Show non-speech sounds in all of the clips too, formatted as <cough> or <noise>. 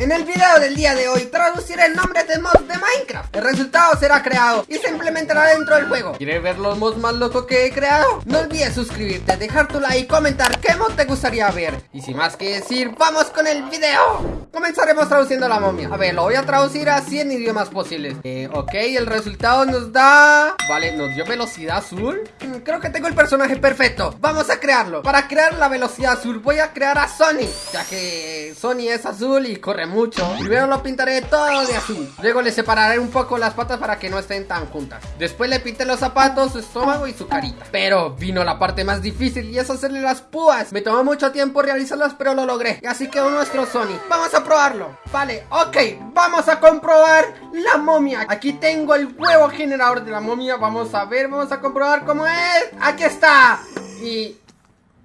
En el video del día de hoy traduciré el nombre de mods de Minecraft. El resultado será creado y se implementará dentro del juego. ¿Quieres ver los mods más locos que he creado? No olvides suscribirte, dejar tu like y comentar qué mod te gustaría ver. Y sin más que decir, ¡vamos con el video! Comenzaremos traduciendo la momia. A ver, lo voy a traducir a 100 idiomas posibles. Eh, ok, el resultado nos da... Vale, nos dio velocidad azul. Mm, creo que tengo el personaje perfecto. Vamos a crearlo. Para crear la velocidad azul voy a crear a Sony. Ya que Sony es azul y corre mucho. Primero lo pintaré todo de azul. Luego le separaré un poco las patas para que no estén tan juntas. Después le pinté los zapatos, su estómago y su carita. Pero vino la parte más difícil y es hacerle las púas. Me tomó mucho tiempo realizarlas, pero lo logré. Así quedó nuestro Sony. Vamos a probarlo. Vale, ok. Vamos a comprobar la momia. Aquí tengo el huevo generador de la momia. Vamos a ver, vamos a comprobar cómo es. Aquí está. Y...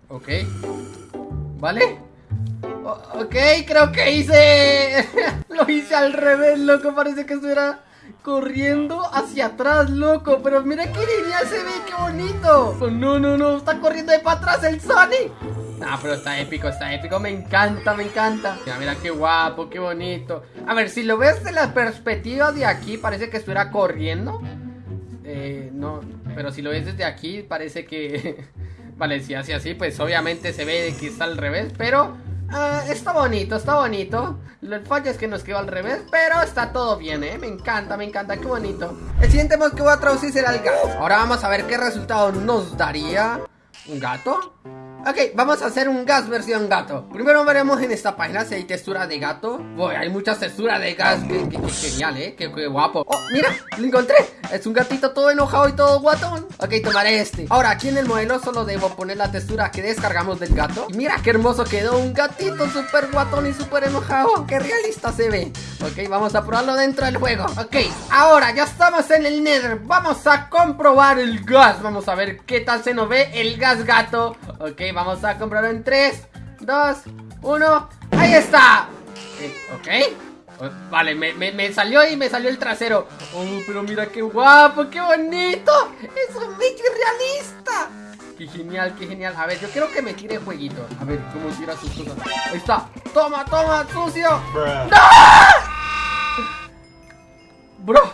Ok. ¿Vale? Ok, creo que hice... <laughs> Lo hice al revés, loco. Parece que estuviera corriendo hacia atrás, loco. Pero mira qué genial se ve, qué bonito. Oh, no, no, no. Está corriendo de para atrás el Sonic. Ah, pero está épico, está épico. Me encanta, me encanta. Mira, mira qué guapo, qué bonito. A ver, si lo ves de la perspectiva de aquí, parece que estuviera corriendo. Eh, no, pero si lo ves desde aquí, parece que... vale, si hace así, pues obviamente se ve que está al revés, pero Ah, está bonito, está bonito. El fallo es que nos quedó al revés, pero está todo bien, ¿eh? Me encanta, me encanta, qué bonito. El siguiente mod que voy a traducir será el gato. Ahora vamos a ver qué resultado nos daría. ¿Un gato? Ok, vamos a hacer un gas versión gato. Primero veremos en esta página si hay textura de gato. Uy, hay muchas texturas de gas. Qué, genial, eh, qué, guapo. Oh, mira, lo encontré. Es un gatito todo enojado y todo guatón. Ok, tomaré este. Ahora, aquí en el modelo solo debo poner la textura que descargamos del gato. Y mira qué hermoso quedó. Un gatito súper guatón y súper enojado. Qué realista se ve. Ok, vamos a probarlo dentro del juego. Ok, ahora ya estamos en el nether. Vamos a comprobar el gas. Vamos a ver qué tal se nos ve el gas gato. Ok, vamos a comprarlo en 3, 2, 1. ¡Ahí está! Eh, ok. Oh, vale, me, salió y me salió el trasero. Oh, pero mira qué guapo, qué bonito. Es un Mickey realista. Qué genial, qué genial. A ver, yo quiero que me tire jueguito. A ver, cómo tira sus cosas. Ahí está. Toma, toma, sucio. ¡No! Bro,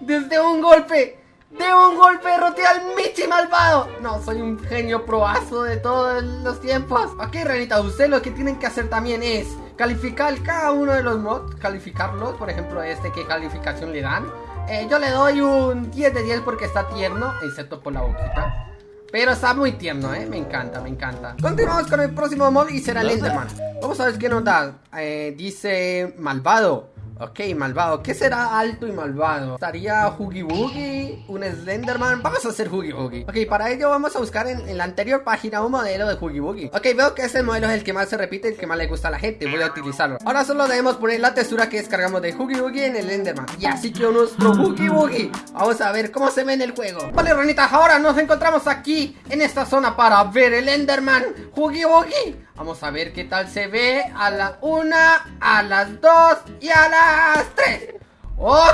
desde un golpe de un golpe derroté al Michi malvado. No, soy un genio proazo de todos los tiempos. Ok, Renita, usted lo que tienen que hacer también es calificar cada uno de los mods, calificarlos. Por ejemplo, este, ¿qué calificación le dan? Eh, yo le doy un 10 de 10 porque está tierno, excepto por la boquita. Pero está muy tierno, ¿eh? Me encanta, me encanta. Continuamos con el próximo mod y será el Enderman. Vamos a ver qué nos da. Eh, dice malvado. Ok, malvado. ¿Qué será alto y malvado? ¿Estaría Huggy Wuggy? ¿Un Slenderman? Vamos a hacer Huggy Wuggy. Ok, para ello vamos a buscar en, la anterior página un modelo de Huggy Wuggy. Ok, veo que este modelo es el que más se repite, el que más le gusta a la gente. Voy a utilizarlo. Ahora solo debemos poner la textura que descargamos de Huggy Wuggy en el Enderman. Y así quedó nuestro Huggy Wuggy. Vamos a ver cómo se ve en el juego. Vale, ranitas, ahora nos encontramos aquí, en esta zona, para ver el Enderman Huggy Wuggy. Vamos a ver qué tal se ve a la una, a las dos y a las tres. ¡Oh!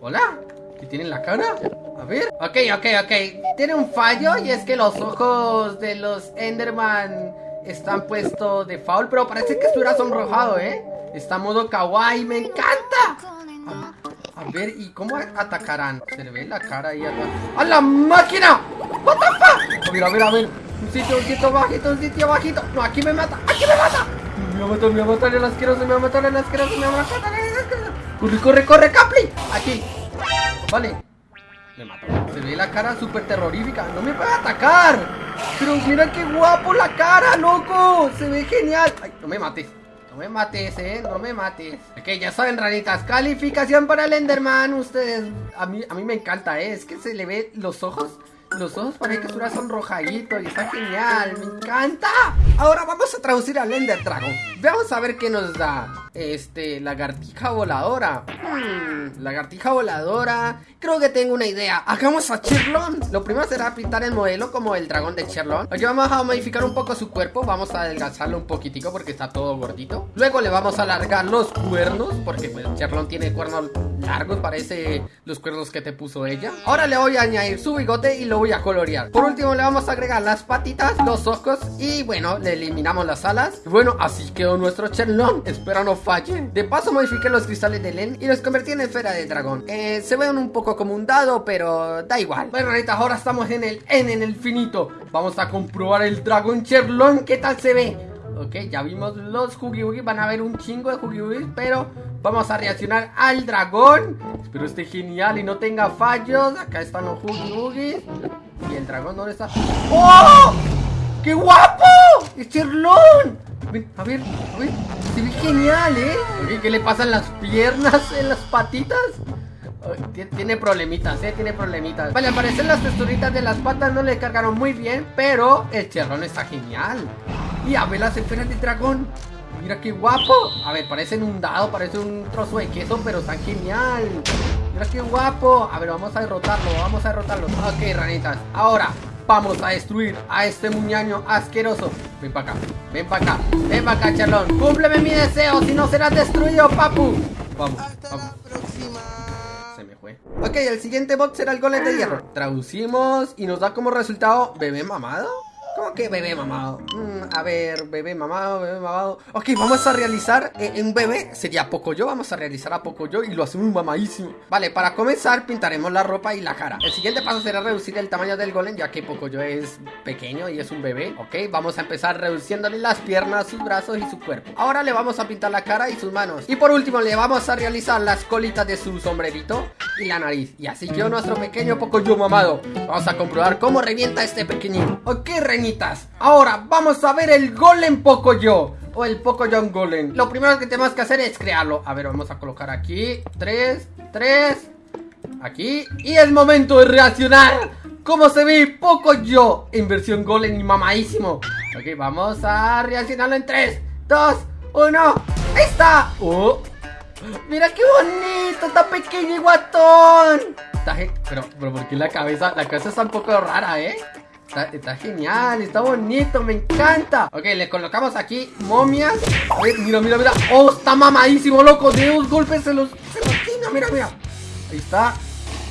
¿Hola? ¿Qué tiene en la cara? A ver. Ok, ok, ok. Tiene un fallo y es que los ojos de los Enderman están puestos de foul, pero parece que estuviera sonrojado, ¿eh? Está modo kawaii, me encanta. A, ver, ¿y cómo atacarán? Se le ve la cara ahí atrás. ¡A la máquina! ¡What the fuck! A ver, a ver, a ver. Un sitio, un sitio bajito, un sitio bajito. No, aquí me mata, aquí me mata. Me va a matar, me va a matar el asqueroso, me va a matar el asqueroso, me va a matar el. Corre, corre, corre, Capli. Aquí. Vale. Me mató. Se ve la cara súper terrorífica. No me puede atacar. Pero mira qué guapo la cara, loco. Se ve genial. Ay, no me mates. No me mates, eh, no me mates Ok, ya saben, ranitas Calificación para el Enderman Ustedes, a mí, a mí me encanta, eh Es que se le ve los ojos los ojos parece que son sonrojaditos y está genial, me encanta. Ahora vamos a traducir al Ender Dragon. Veamos a ver qué nos da. Este, lagartija voladora. Hmm, lagartija voladora. Creo que tengo una idea. Hagamos a Cherlon. Lo primero será pintar el modelo como el dragón de Cherlon. Aquí vamos a modificar un poco su cuerpo. Vamos a adelgazarlo un poquitico porque está todo gordito. Luego le vamos a alargar los cuernos porque pues, Cherlon tiene cuernos largos. Parece los cuernos que te puso ella. Ahora le voy a añadir su bigote y lo voy a colorear. Por último le vamos a agregar las patitas, los ojos y bueno, le eliminamos las alas. Y bueno, así quedó nuestro Cherlon Espero no falle. De paso modifiqué los cristales de Len y los convertí en esfera de dragón. Eh, Se ven un poco como un dado, pero da igual. Bueno, ranitas, ahora estamos en el N, en el finito. Vamos a comprobar el dragón Cherlon, ¿qué tal se ve? Ok, ya vimos los Huggy Van a haber un chingo de Huggy Pero vamos a reaccionar al dragón Espero esté genial y no tenga fallos Acá están los Huggy Y el dragón, ¿dónde está? ¡Oh! ¡Qué guapo! ¡Es Cherlón! A ver, a ver, se ve genial, ¿eh? ¿Qué le pasan las piernas, en las patitas? Tiene problemitas, eh, tiene problemitas Vale, al parecer las texturitas de las patas no le cargaron muy bien Pero el cherrón está genial Y a ver las esferas de dragón. Mira qué guapo. A ver, parecen un dado, parece un trozo de queso Pero está genial. Mira qué guapo. A ver, vamos a derrotarlo, vamos a derrotarlo. Ok, ranitas, ahora Vamos a destruir a este muñaño asqueroso. Ven para acá, ven para acá Ven para acá, charlón. Cúmpleme mi deseo, si no serás destruido, papu. Vamos, vamos. Ok, el siguiente bot será el golem de hierro. Traducimos y nos da como resultado Bebé mamado ¿Cómo que bebé mamado? Mm, a ver, bebé mamado, bebé mamado. Ok, vamos a realizar eh, un bebé Sería poco yo, vamos a realizar a poco yo Y lo hacemos mamadísimo. Vale, para comenzar pintaremos la ropa y la cara. El siguiente paso será reducir el tamaño del golem Ya que poco yo es pequeño y es un bebé. Ok, vamos a empezar reduciéndole las piernas, sus brazos y su cuerpo. Ahora le vamos a pintar la cara y sus manos. Y por último le vamos a realizar las colitas de su sombrerito y la nariz. Y así yo nuestro pequeño poco yo mamado Vamos a comprobar cómo revienta este pequeñín Ok, reñitas Ahora vamos a ver el golem poco yo o el poco John Golem. Lo primero que tenemos que hacer es crearlo. A ver, vamos a colocar aquí Tres, tres Aquí Y es momento de reaccionar. Como se ve poco yo En versión Golem y mamadísimo. Ok, vamos a reaccionarlo en 3, 2, 1 ¡Ahí está! ¡Oh! ¡Mira qué bonito! ¡Está pequeño y guatón! Está pero, pero ¿por qué la cabeza? La cabeza está un poco rara, ¿eh? Está, genial, está bonito, me encanta Ok, le colocamos aquí momias mira, mira, mira Oh, está mamadísimo, loco De dos golpes se los, se los mira, mira Ahí está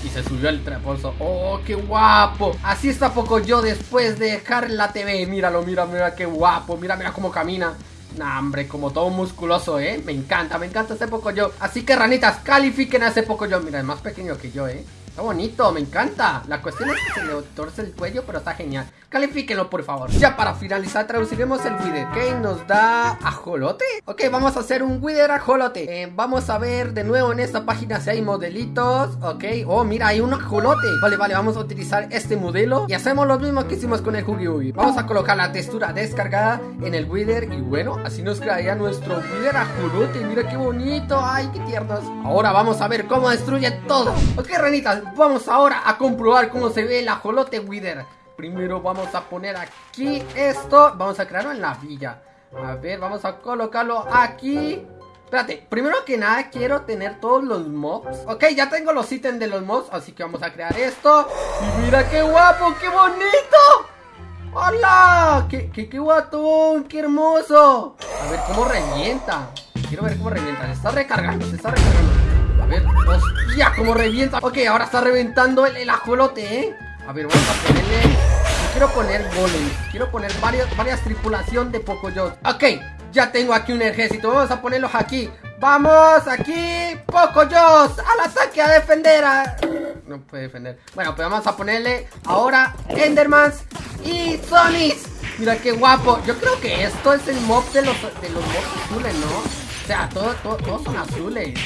y se subió el traposo ¡Oh, qué guapo! Así está poco yo después de dejar la TV Míralo, mira, mira qué guapo Mira, mira cómo camina Nah, hombre, como todo musculoso, ¿eh? Me encanta, me encanta ese poco yo Así que ranitas, califiquen a ese poco yo Mira, es más pequeño que yo, ¿eh? Está bonito, me encanta. La cuestión es que se le torce el cuello, pero está genial. Califíquenlo, por favor. Ya para finalizar, traduciremos el Wither. Ok, nos da ajolote. Ok, vamos a hacer un Wither ajolote. Eh, vamos a ver de nuevo en esta página si hay modelitos. Ok, oh, mira, hay un ajolote. Vale, vale, vamos a utilizar este modelo. Y hacemos lo mismo que hicimos con el Huggy Wuggy. Vamos a colocar la textura descargada en el Wither. Y bueno, así nos quedaría nuestro Wither ajolote. Mira qué bonito. Ay, qué tiernos. Ahora vamos a ver cómo destruye todo. Ok, vamos ahora a comprobar cómo se ve el ajolote Wither. Primero vamos a poner aquí esto. Vamos a crearlo en la villa. A ver, vamos a colocarlo aquí. Espérate, primero que nada quiero tener todos los mobs Ok, ya tengo los ítems de los mobs Así que vamos a crear esto Y mira qué guapo, qué bonito ¡Hola! ¡Qué, qué, qué guatón! ¡Qué hermoso! A ver cómo revienta Quiero ver cómo revienta Se está recargando, se está recargando ver, hostia, cómo revienta Ok, ahora está reventando el, el ajolote, ¿eh? A ver, vamos a ponerle... Quiero poner golems. Quiero poner varias, varias tripulación de Pocoyos. Ok, ya tengo aquí un ejército. Vamos a ponerlos aquí. ¡Vamos! ¡Aquí! ¡Pocoyos! ¡Al ataque! ¡A defender! A... No puede defender. Bueno, pues vamos a ponerle ahora Endermans y Sonis. Mira qué guapo. Yo creo que esto es el mob de los, de los mobs azules, ¿no? O sea, todos son azules.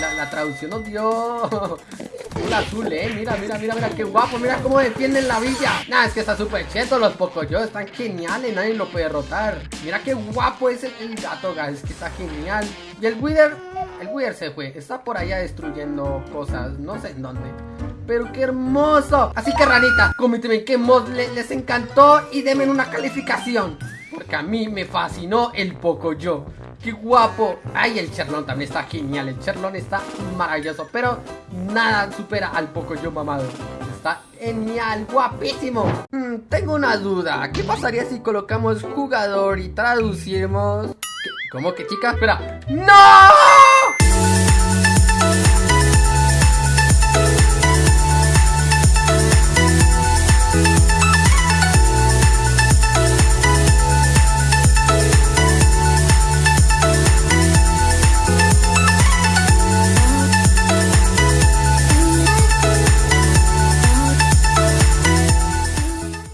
La, traducción nos dio azul azul, eh. Mira, mira, mira, mira, qué guapo. Mira cómo defienden la villa. Nah, es que está súper cheto. Los yo están geniales. Nadie lo puede derrotar. Mira qué guapo es el, gato, guys. Que está genial. Y el Wither, el Wither se fue. Está por allá destruyendo cosas. No sé en dónde. Pero qué hermoso. Así que, ranita, coménteme qué mod les encantó y denme una calificación. Porque a mí me fascinó el Pocoyo. ¡Qué guapo! ¡Ay, el Cherlón también está genial! El Cherlón está maravilloso, pero nada supera al Pocoyo mamado. Está genial, guapísimo. Hmm, tengo una duda. ¿Qué pasaría si colocamos jugador y traducimos... ¿Cómo que chica? Espera. ¡No!